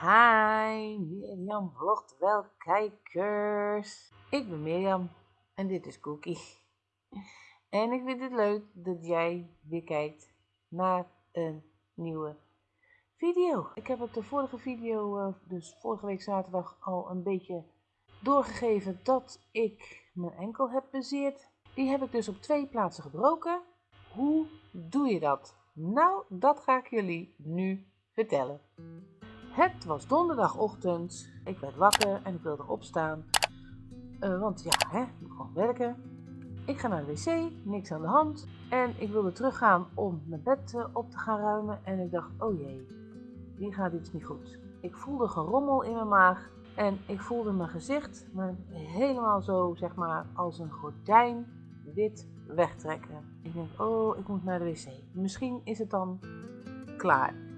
Hi, Mirjam vlogt wel kijkers. Ik ben Mirjam en dit is Cookie. En ik vind het leuk dat jij weer kijkt naar een nieuwe video. Ik heb het de vorige video, eh, dus vorige week zaterdag, al een beetje doorgegeven dat ik mijn enkel heb bezeerd. Die heb ik dus op twee plaatsen gebroken. Hoe doe je dat? Nou, dat ga ik jullie nu vertellen. Het was donderdagochtend. Ik werd wakker en ik wilde opstaan. Uh, want ja, hè, ik moet gewoon werken. Ik ga naar de wc, niks aan de hand. En ik wilde teruggaan om mijn bed uh, op te gaan ruimen. En ik dacht, oh jee, hier gaat iets niet goed. Ik voelde gerommel in mijn maag. En ik voelde mijn gezicht me helemaal zo, zeg maar, als een gordijn wit wegtrekken. Ik denk, oh, ik moet naar de wc. Misschien is het dan klaar.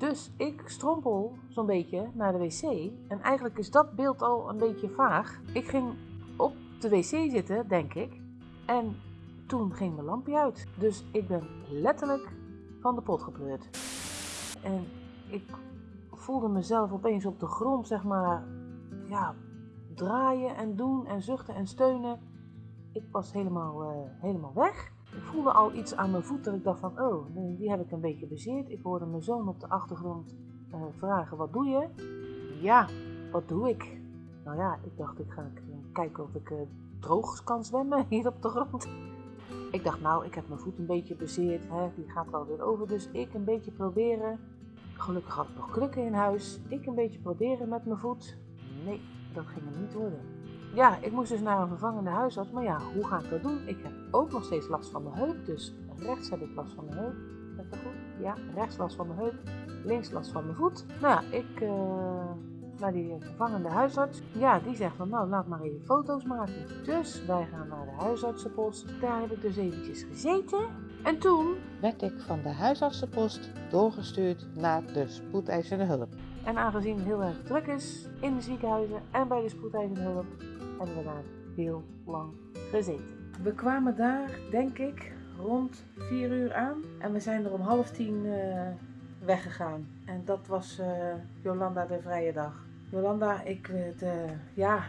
Dus ik strompel zo'n beetje naar de wc. En eigenlijk is dat beeld al een beetje vaag. Ik ging op de wc zitten, denk ik. En toen ging mijn lampje uit. Dus ik ben letterlijk van de pot gepleurd. En ik voelde mezelf opeens op de grond, zeg maar, ja, draaien en doen en zuchten en steunen. Ik was helemaal, uh, helemaal weg. Ik voelde al iets aan mijn voet dat ik dacht van, oh, die heb ik een beetje bezeerd. Ik hoorde mijn zoon op de achtergrond uh, vragen, wat doe je? Ja, wat doe ik? Nou ja, ik dacht, ik ga kijken of ik uh, droog kan zwemmen hier op de grond. Ik dacht, nou, ik heb mijn voet een beetje bezeerd, hè, die gaat wel weer over. Dus ik een beetje proberen. Gelukkig had ik nog krukken in huis. Ik een beetje proberen met mijn voet. Nee, dat ging hem niet worden ja, ik moest dus naar een vervangende huisarts. Maar ja, hoe ga ik dat doen? Ik heb ook nog steeds last van mijn heup. Dus rechts heb ik last van mijn heup. Dat goed? Ja, rechts last van mijn heup. Links last van mijn voet. Nou, ik uh, naar die vervangende huisarts. Ja, die zegt van nou, laat maar even foto's maken. Dus wij gaan naar de huisartsenpost. Daar heb ik dus eventjes gezeten. En toen werd ik van de huisartsenpost doorgestuurd naar de spoedeisende hulp. En aangezien het heel erg druk is in de ziekenhuizen en bij de spoedeisende hulp, hebben we daar heel lang gezeten. We kwamen daar, denk ik, rond 4 uur aan. En we zijn er om half tien uh, weggegaan. En dat was uh, Jolanda de vrije dag. Jolanda, ik uh, ja,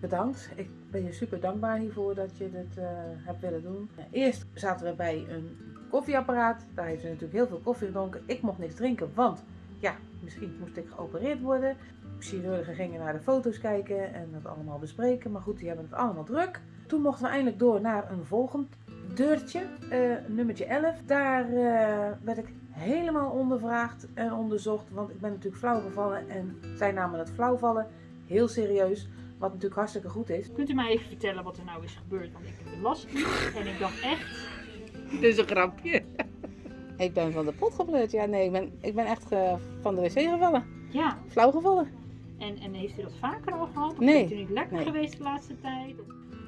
bedankt. Ik ben je super dankbaar hiervoor dat je dit hebt willen doen. Eerst zaten we bij een koffieapparaat. Daar heeft ze natuurlijk heel veel koffie gedronken. Ik mocht niks drinken, want ja, misschien moest ik geopereerd worden. Chirurgen gingen naar de foto's kijken en dat allemaal bespreken. Maar goed, die hebben het allemaal druk. Toen mochten we eindelijk door naar een volgend deurtje, uh, nummertje 11. Daar uh, werd ik helemaal ondervraagd en onderzocht. Want ik ben natuurlijk flauw gevallen en zij namen het flauwvallen heel serieus. Wat natuurlijk hartstikke goed is. Kunt u mij even vertellen wat er nou is gebeurd? Want ik heb de last niet en ik dacht echt... Dit is een grapje. Ik ben van de pot gepleurd. Ja, nee, ik ben, ik ben echt uh, van de wc gevallen. Ja. Flauw gevallen. En, en heeft u dat vaker al gehad? Of nee. Bent u niet lekker nee. geweest de laatste tijd?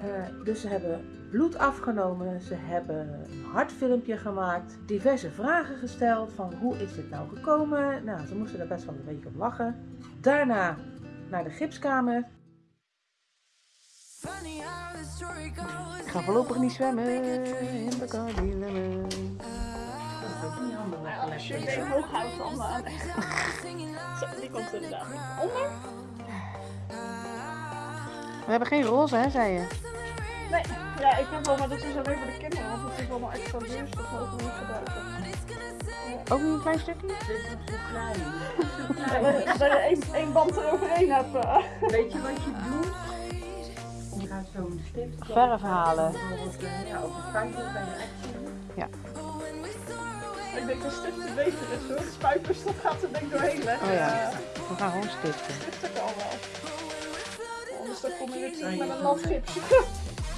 Uh, dus ze hebben bloed afgenomen, ze hebben een hartfilmpje gemaakt, diverse vragen gesteld van hoe is dit nou gekomen. Nou, ze moesten er best wel een beetje op lachen. Daarna naar de gipskamer. Ik ga voorlopig niet zwemmen in de Cardilemon. Als je been hoog houdt, dan aan. Zo, die komt er inderdaad onder. We hebben geen roze, hè, zei je? Nee, ja, ik heb wel, maar dat is alleen voor de kinderen, want het is allemaal extra duur, dus dat mogen we niet gebruiken. Ook niet een klein stukje? Dit is zo klein. Dat je één, één band eroverheen hebt. Weet je wat je doet? Je gaat zo'n stift verf halen. Ja, op een spuitje bij je echt Ja. Ik denk dat stiften beter is hoor. Spuiters, dat gaat er denk ik doorheen leggen. Oh ja, we gaan gewoon stiften. Stiften kan wel. Anders dan kom je weer terug met een nat gipsje.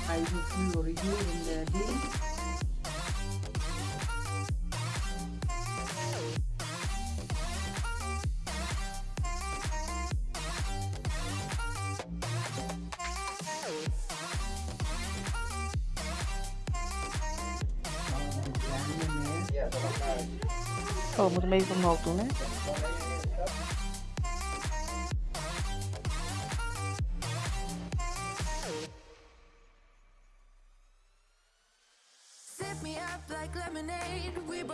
Hij is een fluoriserende ding. Oh, we moeten hem even omhoog doen, hè?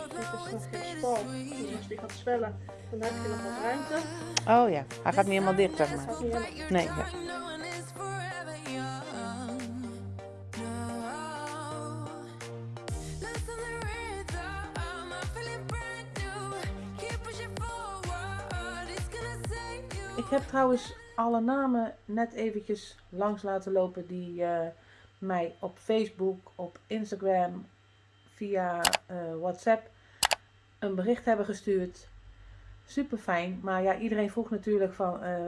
Dit is nog geen spal, dus die gaat zwellen. Dan heb je nog wat ruimte. Oh ja, hij gaat niet helemaal dicht, zeg maar. Nee, ja. Ik heb trouwens alle namen net eventjes langs laten lopen die eh, mij op Facebook, op Instagram, via eh, WhatsApp een bericht hebben gestuurd. Super fijn, maar ja, iedereen vroeg natuurlijk van eh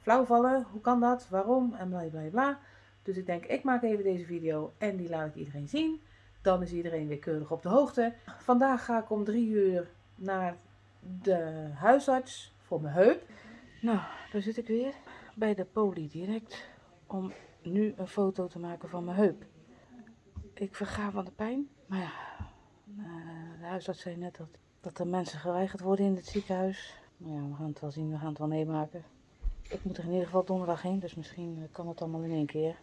flauwvallen, hoe kan dat, waarom en bla bla bla. Dus ik denk, ik maak even deze video en die laat ik iedereen zien. Dan is iedereen weer keurig op de hoogte. Vandaag ga ik om drie uur naar de huisarts voor mijn heup. Nou, daar zit ik weer bij de poli direct om nu een foto te maken van mijn heup. Ik verga van de pijn, maar ja, eh, de huisarts zei net dat, dat er mensen geweigerd worden in het ziekenhuis. Nou ja, we gaan het wel zien, we gaan het wel meemaken. Ik moet er in ieder geval donderdag heen, dus misschien kan het allemaal in één keer.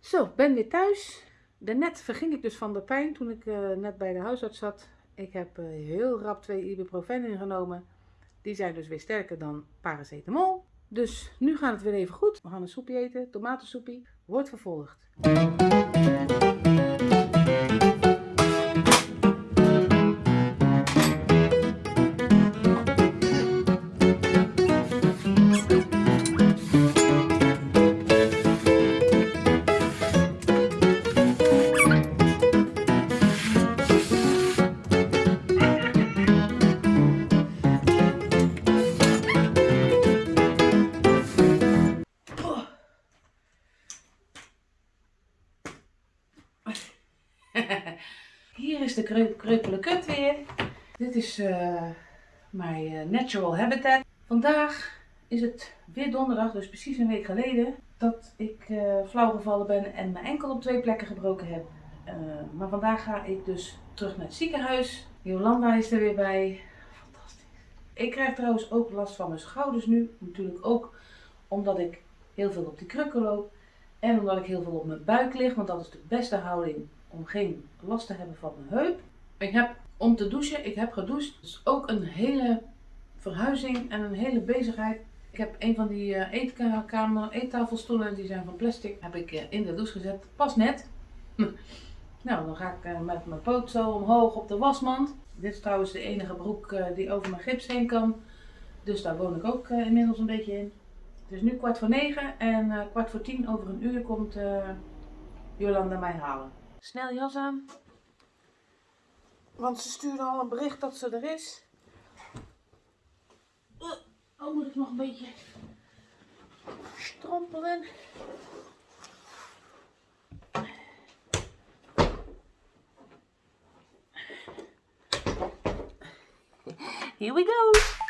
Zo, ben weer thuis. Daarnet verging ik dus van de pijn toen ik eh, net bij de huisarts zat. Ik heb eh, heel rap twee ibuprofen ingenomen. Die zijn dus weer sterker dan paracetamol. Dus nu gaat het weer even goed. We gaan een soepje eten, tomatensoepie. Wordt vervolgd. Hier is de kreu- kreupele kut weer. Dit is eh, mijn eh, natural habitat. Vandaag is het weer donderdag, dus precies een week geleden, dat ik eh flauw gevallen ben en mijn enkel op twee plekken gebroken heb. Maar vandaag ga ik dus terug naar het ziekenhuis. Jolanda is er weer bij. Fantastisch. Ik krijg trouwens ook last van mijn schouders nu. Natuurlijk ook omdat ik heel veel op die krukken loop. En omdat ik heel veel op mijn buik lig, want dat is de beste houding om geen last te hebben van mijn heup. Ik heb om te douchen, ik heb gedoucht. Dus ook een hele verhuizing en een hele bezigheid. Ik heb een van die eh, eetkamer, eettafelstoelen, die zijn van plastic, heb ik eh, in de douche gezet. Pas net. nou, dan ga ik eh, met mijn poot zo omhoog op de wasmand. Dit is trouwens de enige broek die over mijn gips heen kan. Dus daar woon ik ook inmiddels een beetje in. Het is nu kwart voor negen en kwart voor tien over een uur komt Jolanda mij halen. Snel jas aan. Want ze stuurde al een bericht dat ze er is. Uh, oh, moet ik nog een beetje strompelen. Here we go.